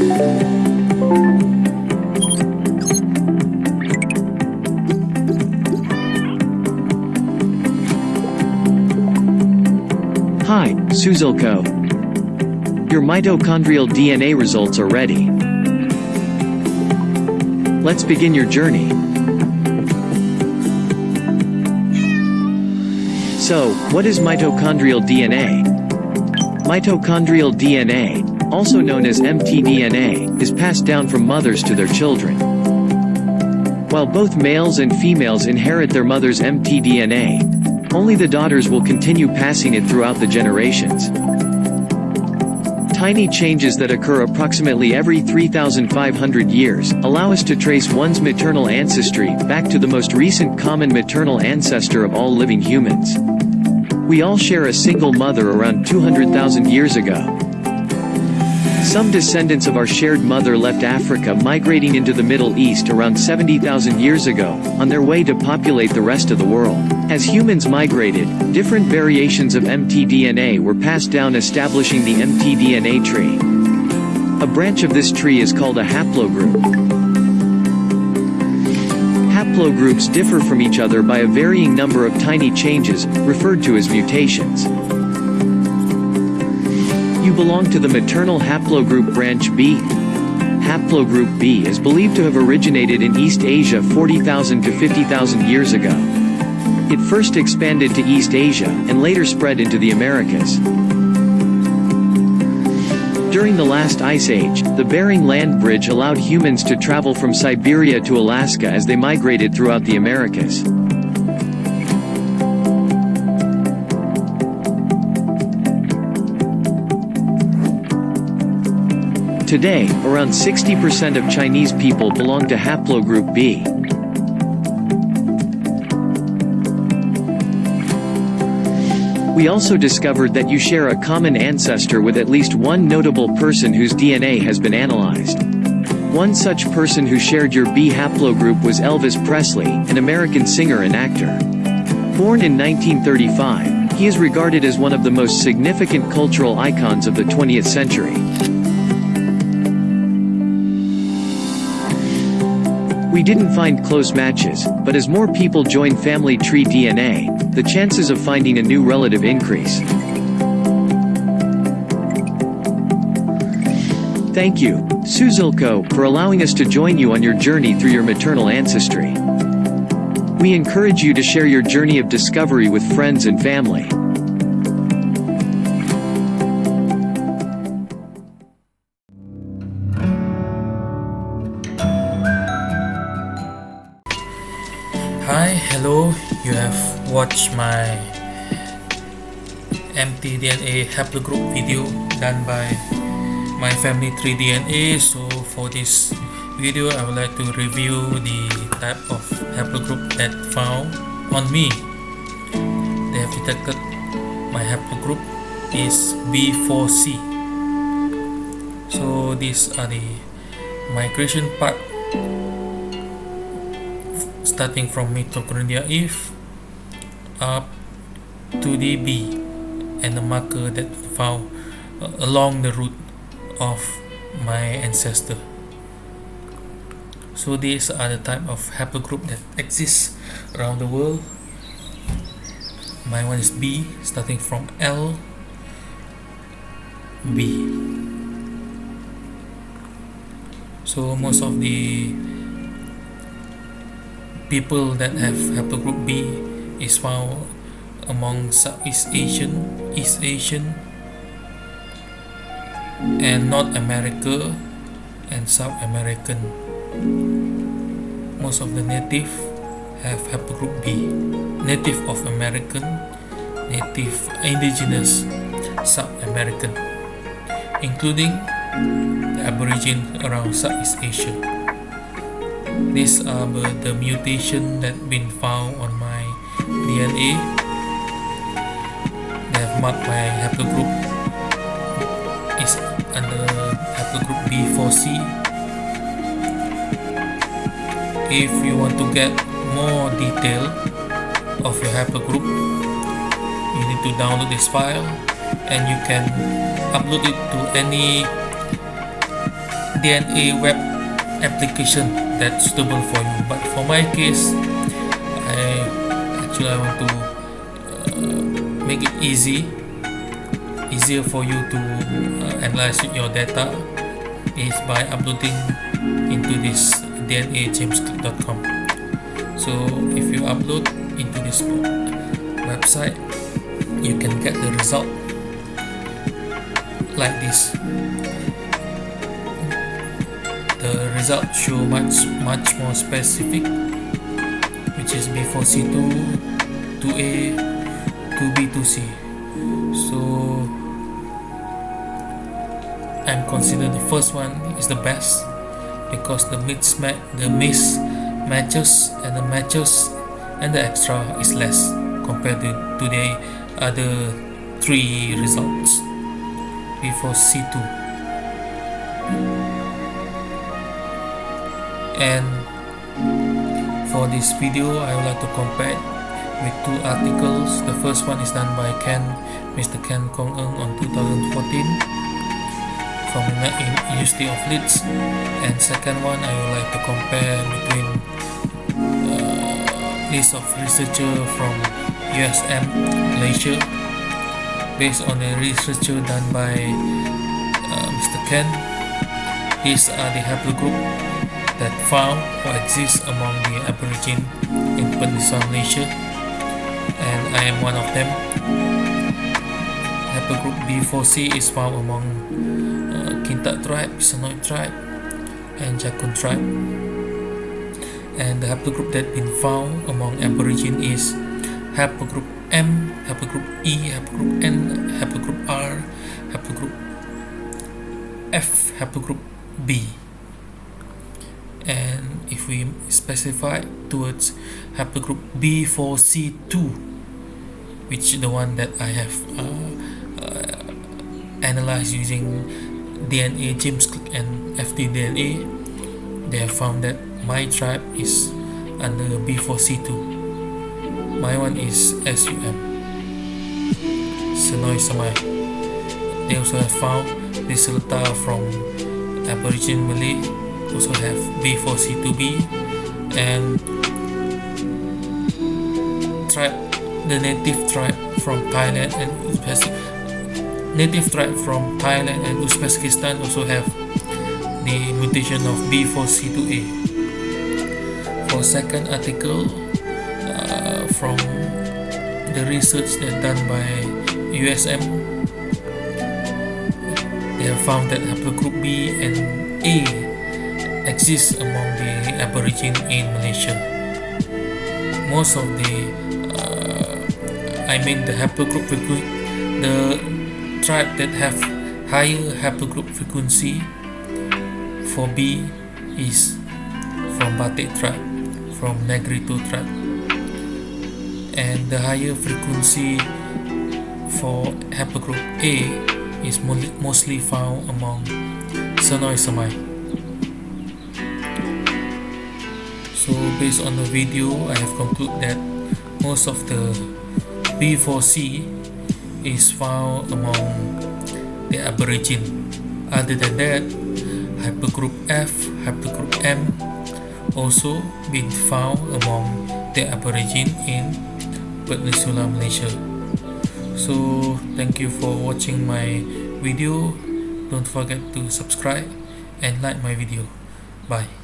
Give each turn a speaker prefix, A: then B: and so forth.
A: Hi, Suzilko. Your mitochondrial DNA results are ready. Let's begin your journey. So, what is mitochondrial DNA? Mitochondrial DNA, also known as mtDNA, is passed down from mothers to their children. While both males and females inherit their mother's mtDNA, only the daughters will continue passing it throughout the generations. Tiny changes that occur approximately every 3,500 years allow us to trace one's maternal ancestry back to the most recent common maternal ancestor of all living humans. We all share a single mother around 200,000 years ago. Some descendants of our shared mother left Africa migrating into the Middle East around 70,000 years ago, on their way to populate the rest of the world. As humans migrated, different variations of mtDNA were passed down establishing the mtDNA tree. A branch of this tree is called a haplogroup. Haplogroups differ from each other by a varying number of tiny changes, referred to as mutations. You belong to the maternal haplogroup branch B. Haplogroup B is believed to have originated in East Asia 40,000 to 50,000 years ago. It first expanded to East Asia, and later spread into the Americas. During the last ice age, the Bering Land Bridge allowed humans to travel from Siberia to Alaska as they migrated throughout the Americas. Today, around 60% of Chinese people belong to haplogroup B. We also discovered that you share a common ancestor with at least one notable person whose DNA has been analyzed. One such person who shared your B haplogroup was Elvis Presley, an American singer and actor. Born in 1935, he is regarded as one of the most significant cultural icons of the 20th century. We didn't find close matches, but as more people join family tree DNA, the chances of finding a new relative increase. Thank you, Suzilko, for allowing us to join you on your journey through your maternal ancestry. We encourage you to share your journey of discovery with friends and family.
B: Watched my mtDNA haplogroup video done by my family tree DNA so for this video I would like to review the type of haplogroup that found on me. They have detected my haplogroup is B4C so these are the migration path starting from mitochondria if up to the B and the marker that found uh, along the route of my ancestor. So these are the type of haplogroup that exists around the world. My one is B starting from L B. So most of the people that have haplogroup B is found among Southeast Asian, East Asian, and North America and South American. Most of the native have haplogroup B. Native of American, native indigenous South American, including the Aborigine around Southeast Asia. These are the mutation that been found on DNA. They have marked my haplogroup is under haplogroup B4C. If you want to get more detail of your haplogroup, you need to download this file and you can upload it to any DNA web application that's suitable for you but for my case I actually I want to uh, make it easy easier for you to uh, analyze your data is by uploading into this dnajameslick.com so if you upload into this website you can get the result like this. The result show much much more specific which is B4C2 2A 2B 2C so I'm consider the first one is the best because the mismatch the mismatches and the matches and the extra is less compared to, to the other three results before C2 and for this video I would like to compare with two articles the first one is done by Ken Mr. Ken Kong Eung on 2014 from the University of Leeds and second one I would like to compare between uh, list of researcher from USM Malaysia based on a researcher done by uh, Mr. Ken these are the haplogroup that found or exist among the Aborigine in Peninsula Malaysia. And I am one of them. Haplogroup B4C is found among uh, Kintaq tribe, Senoi tribe and Jakun tribe. And the haplogroup that been found among Aborigine is haplogroup M, haplogroup E, haplogroup N, haplogroup R, haplogroup F, haplogroup B and if we specify towards haplogroup B4C2 which is the one that I have uh, uh, analyzed using DNA James Lick and FTDNA they have found that my tribe is under B4C2 my one is SUM Senoi Semai. They also have found this letter from Aborigine Malay also have B4C2B and tribe the native tribe from Thailand and Uzbekistan native tribe from Thailand and Uzbekistan also have the mutation of B4C2A for second article uh, from the research that done by USM they have found that haplogroup B and A exists among the Aborigine in Malaysia. Most of the, uh, I mean the haplogroup the tribe that have higher haplogroup frequency for B is from Batek tribe, from Negrito tribe. And the higher frequency for haplogroup A is mostly found among Senoi Semai. So based on the video I have concluded that most of the B4C is found among the Aborigine. Other than that haplogroup F, haplogroup M also been found among the Aborigine in Peninsula Malaysia. So thank you for watching my video. Don't forget to subscribe and like my video. Bye